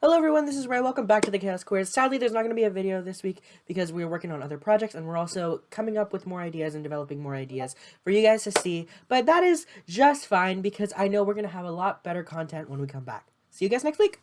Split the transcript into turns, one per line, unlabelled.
Hello everyone, this is Ray. Welcome back to the Chaos Quiz. Sadly, there's not going to be a video this week because we're working on other projects and we're also coming up with more ideas and developing more ideas for you guys to see. But that is just fine because I know we're going to have a lot better content when we come back. See you guys next week!